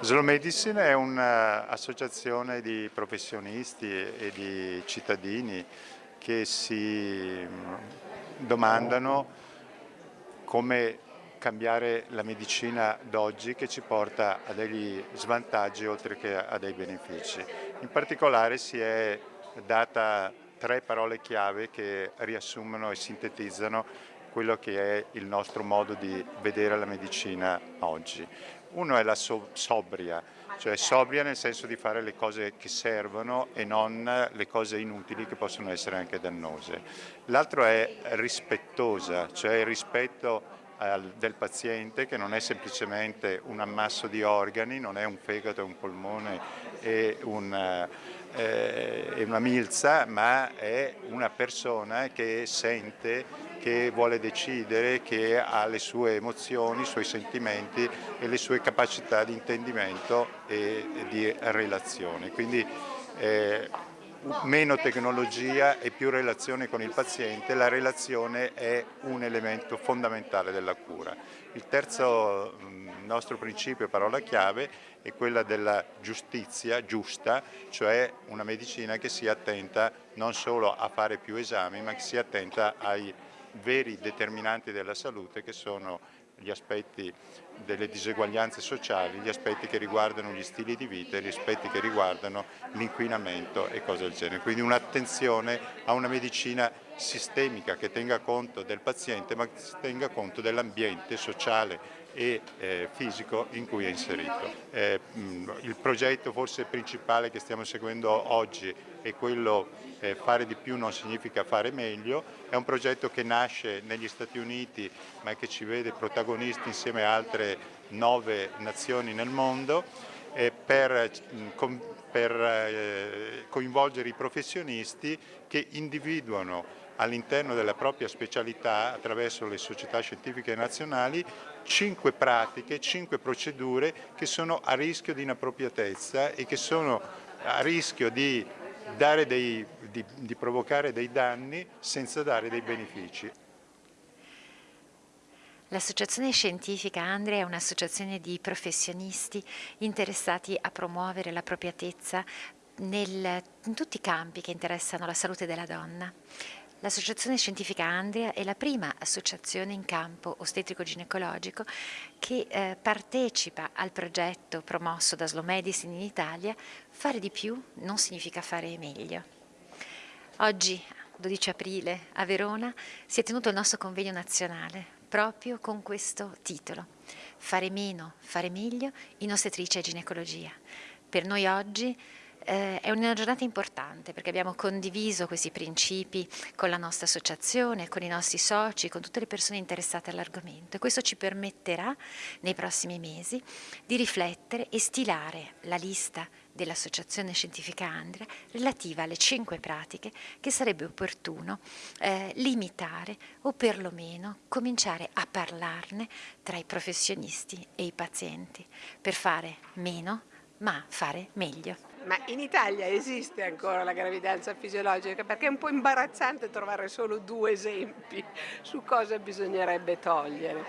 Slow Medicine è un'associazione di professionisti e di cittadini che si domandano come cambiare la medicina d'oggi che ci porta a degli svantaggi oltre che a dei benefici. In particolare si è data tre parole chiave che riassumono e sintetizzano quello che è il nostro modo di vedere la medicina oggi. Uno è la so sobria, cioè sobria nel senso di fare le cose che servono e non le cose inutili che possono essere anche dannose. L'altro è rispettosa, cioè il rispetto del paziente che non è semplicemente un ammasso di organi, non è un fegato, un polmone e, un, eh, una milza, ma è una persona che sente che vuole decidere, che ha le sue emozioni, i suoi sentimenti e le sue capacità di intendimento e di relazione. Quindi eh, meno tecnologia e più relazione con il paziente, la relazione è un elemento fondamentale della cura. Il terzo nostro principio, parola chiave, è quella della giustizia giusta, cioè una medicina che sia attenta non solo a fare più esami, ma che sia attenta ai veri determinanti della salute che sono gli aspetti delle diseguaglianze sociali, gli aspetti che riguardano gli stili di vita gli aspetti che riguardano l'inquinamento e cose del genere. Quindi un'attenzione a una medicina sistemica che tenga conto del paziente ma che tenga conto dell'ambiente sociale e eh, fisico in cui è inserito. Eh, il progetto forse principale che stiamo seguendo oggi è quello eh, fare di più non significa fare meglio, è un progetto che nasce negli Stati Uniti ma che ci vede protagonisti insieme a altre nove nazioni nel mondo per, per eh, coinvolgere i professionisti che individuano all'interno della propria specialità, attraverso le società scientifiche nazionali, cinque pratiche, cinque procedure che sono a rischio di inappropriatezza e che sono a rischio di, dei, di, di provocare dei danni senza dare dei benefici. L'associazione scientifica Andrea è un'associazione di professionisti interessati a promuovere l'appropriatezza in tutti i campi che interessano la salute della donna. L'Associazione Scientifica Andria è la prima associazione in campo ostetrico-ginecologico che eh, partecipa al progetto promosso da Slow Medicine in Italia Fare di più non significa fare meglio. Oggi, 12 aprile, a Verona, si è tenuto il nostro convegno nazionale proprio con questo titolo Fare meno, fare meglio in ostetricia e ginecologia. Per noi oggi eh, è una giornata importante perché abbiamo condiviso questi principi con la nostra associazione, con i nostri soci, con tutte le persone interessate all'argomento e questo ci permetterà nei prossimi mesi di riflettere e stilare la lista dell'Associazione Scientifica Andrea relativa alle cinque pratiche che sarebbe opportuno eh, limitare o perlomeno cominciare a parlarne tra i professionisti e i pazienti per fare meno ma fare meglio. Ma in Italia esiste ancora la gravidanza fisiologica perché è un po' imbarazzante trovare solo due esempi su cosa bisognerebbe togliere.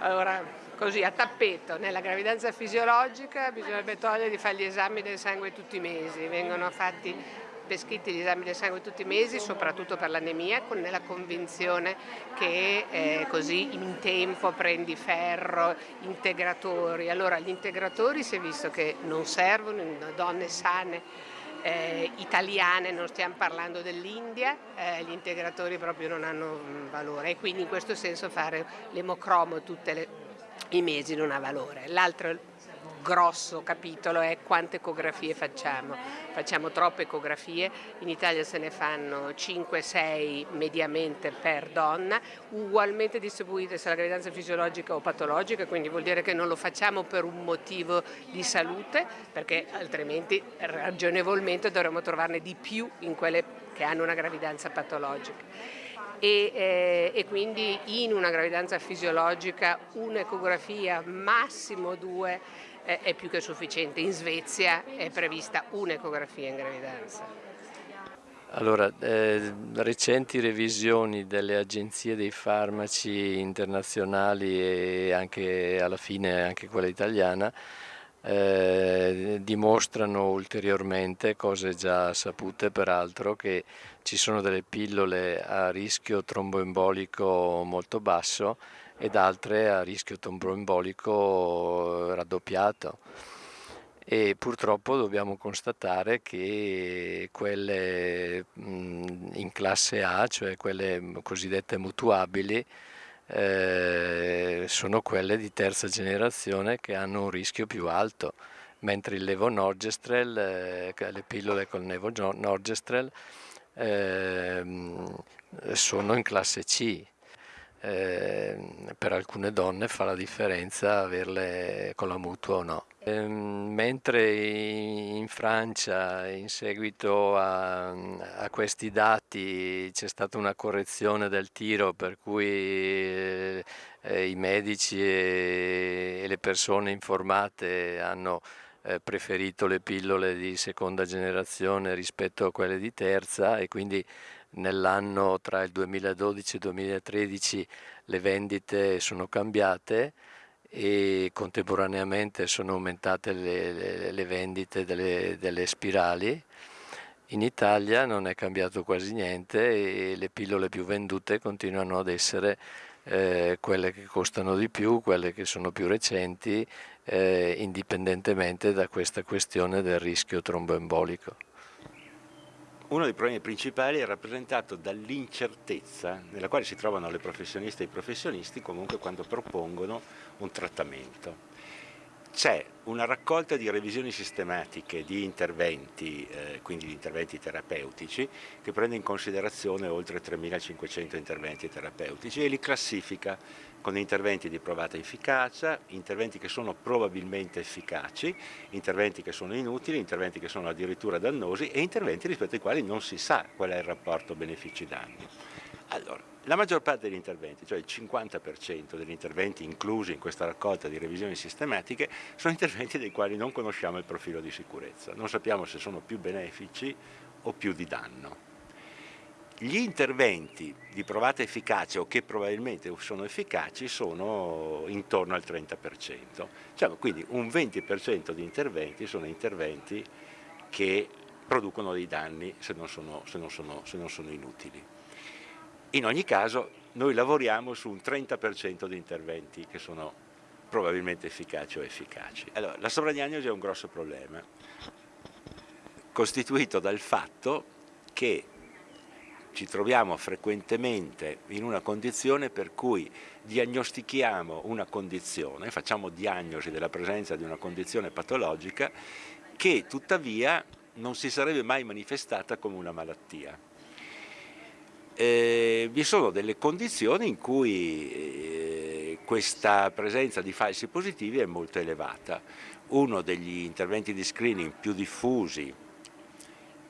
Allora, così a tappeto, nella gravidanza fisiologica bisognerebbe togliere di fare gli esami del sangue tutti i mesi, vengono fatti prescritti gli esami del sangue tutti i mesi, soprattutto per l'anemia, con la convinzione che eh, così in tempo prendi ferro, integratori. Allora gli integratori si è visto che non servono in donne sane eh, italiane, non stiamo parlando dell'India, eh, gli integratori proprio non hanno mm, valore e quindi in questo senso fare l'emocromo tutti i mesi non ha valore. L'altro grosso capitolo è quante ecografie facciamo. Facciamo troppe ecografie, in Italia se ne fanno 5-6 mediamente per donna, ugualmente distribuite se la gravidanza fisiologica o patologica, quindi vuol dire che non lo facciamo per un motivo di salute, perché altrimenti ragionevolmente dovremmo trovarne di più in quelle che hanno una gravidanza patologica. E, eh, e, quindi in una gravidanza fisiologica un'ecografia, massimo due, è più che sufficiente. In Svezia è prevista un'ecografia in gravidanza. Allora, eh, recenti revisioni delle agenzie dei farmaci internazionali e anche alla fine anche quella italiana eh, dimostrano ulteriormente, cose già sapute peraltro, che ci sono delle pillole a rischio tromboembolico molto basso ed altre a rischio tromboembolico raddoppiato. E purtroppo dobbiamo constatare che quelle in classe A, cioè quelle cosiddette mutuabili, eh, sono quelle di terza generazione che hanno un rischio più alto, mentre il levonorgestrel, eh, le pillole con levonorgestrel eh, sono in classe C. Eh, per alcune donne fa la differenza averle con la mutua o no. Ehm, mentre in Francia in seguito a, a questi dati c'è stata una correzione del tiro per cui eh, i medici e, e, le persone informate hanno eh, preferito le pillole di seconda generazione rispetto a quelle di terza e quindi nell'anno tra il 2012 e il 2013 le vendite sono cambiate e contemporaneamente sono aumentate le, le, le vendite delle, delle, spirali. In Italia non è cambiato quasi niente e le pillole più vendute continuano ad essere eh, quelle che costano di più, quelle che sono più recenti, eh, indipendentemente da questa questione del rischio tromboembolico. Uno dei problemi principali è rappresentato dall'incertezza nella quale si trovano le professioniste e i professionisti comunque quando propongono un trattamento. C'è una raccolta di revisioni sistematiche di interventi, eh, quindi di interventi terapeutici, che prende in considerazione oltre 3.500 interventi terapeutici e li classifica con interventi di provata efficacia, interventi che sono probabilmente efficaci, interventi che sono inutili, interventi che sono addirittura dannosi e interventi rispetto ai quali non si sa qual è il rapporto benefici-danni. Allora, la maggior parte degli interventi, cioè il 50% degli interventi inclusi in questa raccolta di revisioni sistematiche, sono interventi dei quali non conosciamo il profilo di sicurezza, non sappiamo se sono più benefici o più di danno. Gli interventi di provata efficacia o che probabilmente sono efficaci sono intorno al 30%, diciamo, quindi un 20% di interventi sono interventi che producono dei danni se non sono, se non sono, se non sono inutili. In ogni caso noi lavoriamo su un 30% di interventi che sono probabilmente efficaci o efficaci. Allora, la sovradiagnosi è un grosso problema, costituito dal fatto che ci troviamo frequentemente in una condizione per cui diagnostichiamo una condizione, facciamo diagnosi della presenza di una condizione patologica che tuttavia non si sarebbe mai manifestata come una malattia eh, vi sono delle condizioni in cui eh, questa presenza di falsi positivi è molto elevata. Uno degli interventi di screening più diffusi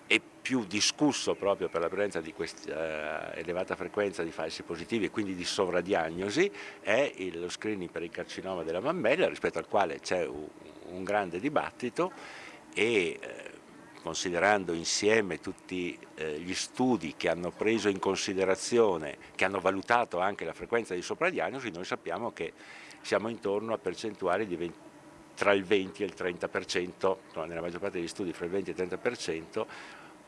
e più discusso proprio per la presenza di questa uh, elevata frequenza di falsi positivi e quindi di sovradiagnosi è lo screening per il carcinoma della mammella rispetto al quale c'è un, un, grande dibattito e eh, considerando insieme tutti eh, gli studi che hanno preso in considerazione, che hanno valutato anche la frequenza di sopradiagnosi, noi sappiamo che siamo intorno a percentuali 20, tra il 20 e il 30%, nella maggior parte degli studi fra il 20 e il 30%,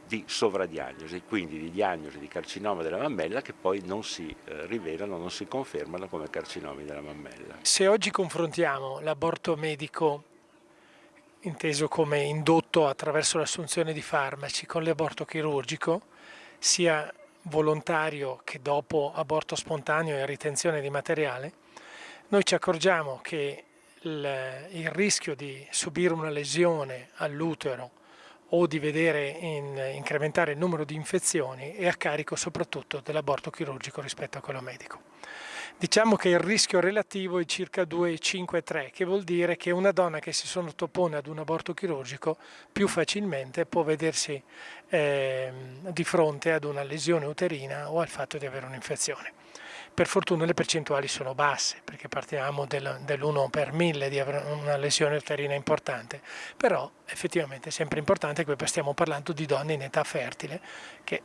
di sovradiagnosi, quindi di diagnosi di carcinoma della mammella che poi non si eh, rivelano, non si confermano come carcinomi della mammella. Se oggi confrontiamo l'aborto medico inteso come indotto attraverso l'assunzione di farmaci con l'aborto chirurgico, sia volontario che dopo aborto spontaneo e ritenzione di materiale, noi ci accorgiamo che il, rischio di subire una lesione all'utero o di vedere in, incrementare il numero di infezioni è a carico soprattutto dell'aborto chirurgico rispetto a quello medico. Diciamo che il rischio relativo è circa 2,5-3, che vuol dire che una donna che si sottopone ad un aborto chirurgico più facilmente può vedersi eh, di fronte ad una lesione uterina o al fatto di avere un'infezione. Per fortuna le percentuali sono basse, perché partiamo del, dell'1 per 1000 di avere una lesione uterina importante, però effettivamente è sempre importante che stiamo parlando di donne in età fertile che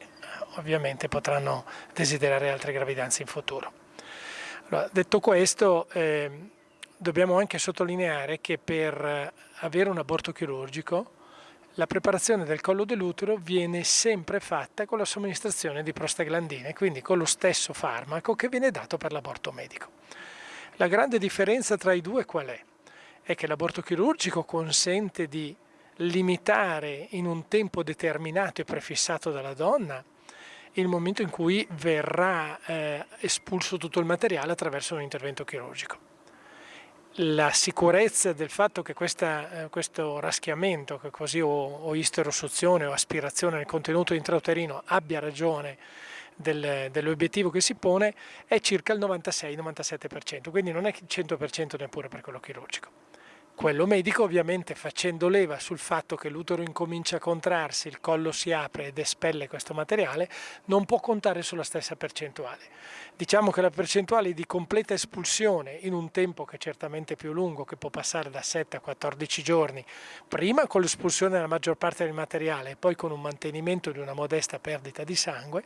ovviamente potranno desiderare altre gravidanze in futuro. Allora, detto questo, eh, dobbiamo anche sottolineare che per avere un aborto chirurgico la preparazione del collo dell'utero viene sempre fatta con la somministrazione di prostaglandine, quindi con lo stesso farmaco che viene dato per l'aborto medico. La grande differenza tra i due qual è? È che l'aborto chirurgico consente di limitare in un tempo determinato e prefissato dalla donna il momento in cui verrà eh, espulso tutto il materiale attraverso un intervento chirurgico la sicurezza del fatto che questa, eh, questo raschiamento, che così o, o isterosuzione o aspirazione nel contenuto intrauterino abbia ragione del, dell'obiettivo che si pone è circa il 96-97%, quindi non è il 100% neppure per quello chirurgico. Quello medico ovviamente facendo leva sul fatto che l'utero incomincia a contrarsi, il collo si apre ed espelle questo materiale, non può contare sulla stessa percentuale. Diciamo che la percentuale di completa espulsione in un tempo che è certamente più lungo, che può passare da 7 a 14 giorni, prima con l'espulsione della maggior parte del materiale e poi con un mantenimento di una modesta perdita di sangue,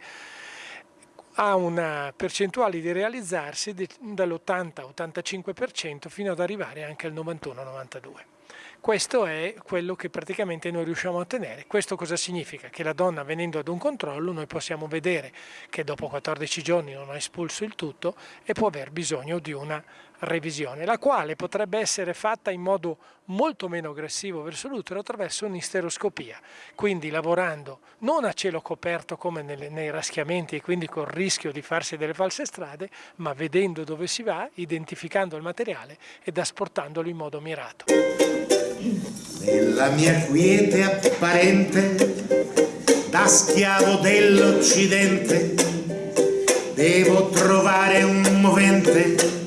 ha una percentuale di realizzarsi dall'80-85% fino ad arrivare anche al 91-92%. Questo è quello che praticamente noi riusciamo a ottenere. Questo cosa significa? Che la donna venendo ad un controllo noi possiamo vedere che dopo 14 giorni non ha espulso il tutto e può aver bisogno di una revisione, la quale potrebbe essere fatta in modo molto meno aggressivo verso l'utero attraverso un'isteroscopia, quindi lavorando non a cielo coperto come nei raschiamenti e quindi col rischio di farsi delle false strade, ma vedendo dove si va, identificando il materiale ed asportandolo in modo mirato. Nella mia quiete apparente, da schiavo dell'Occidente, devo trovare un movente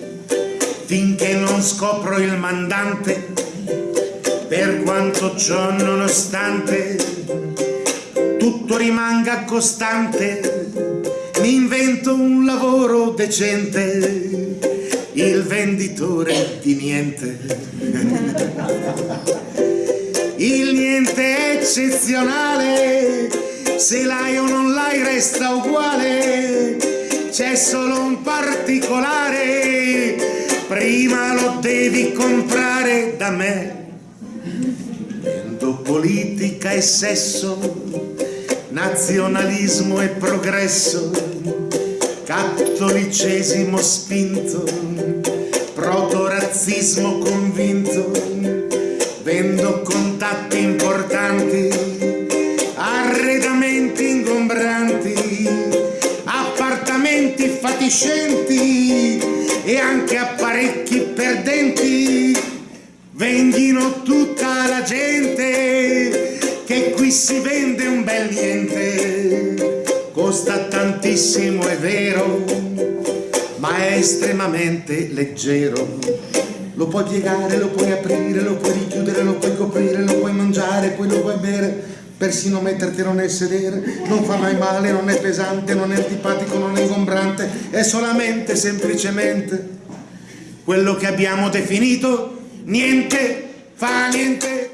scopro il mandante, per quanto ciò nonostante tutto rimanga costante, mi invento un lavoro decente il venditore di niente. Il niente è eccezionale, se l'hai o non l'hai resta uguale, c'è solo un particolare, prima lo devi comprare da me. Vendo politica e sesso, nazionalismo e progresso, cattolicesimo spinto, proto-razzismo convinto, vendo contatti importanti, arredamenti ingombranti, appartamenti fatiscenti anche apparecchi perdenti, vendino tutta la gente che qui si vende un bel niente. Costa tantissimo è vero ma è estremamente leggero. Lo puoi piegare, lo puoi aprire, lo puoi richiudere, lo puoi coprire, lo puoi mangiare, poi lo puoi bere, persino mettertelo nel sedere, non fa mai male, non è pesante, non è antipatico, non è ingombrante, è solamente, semplicemente, quello che abbiamo definito, niente fa niente.